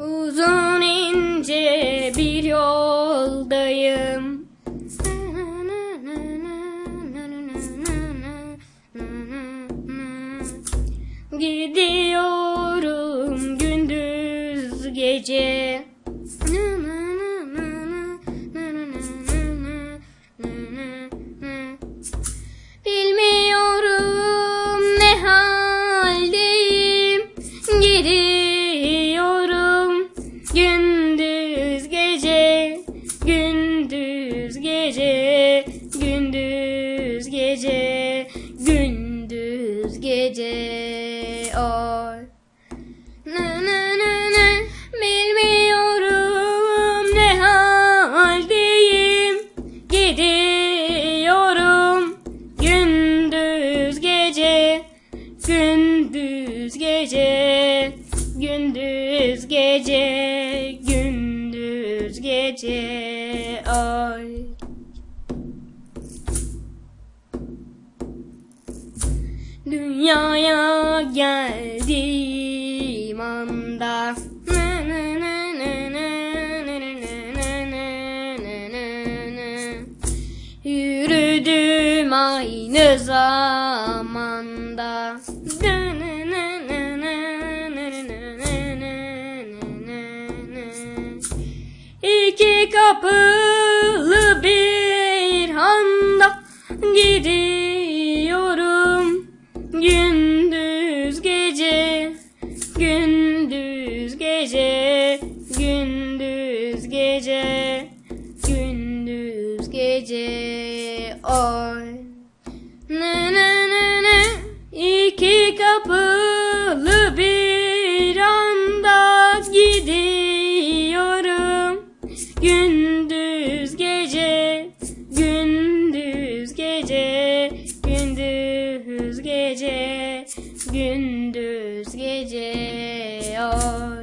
Uzun ince bir yoldayım. Gidiyorum gündüz gece. Gece, gündüz gece, gündüz gece. Oy. Nı nı nı nı. Bilmiyorum ne haldeyim. Gidiyorum gündüz gece, gündüz gece, gündüz gece, gündüz gece. dünyaya geldiğim anda Yürüdüm aynı zamanda İki kapılı bir handa gidip gece gündüz gece oy. Ne ne ne ne? İki kapılı bir anda gidiyorum. Gündüz gece gündüz gece gündüz gece gündüz gece oy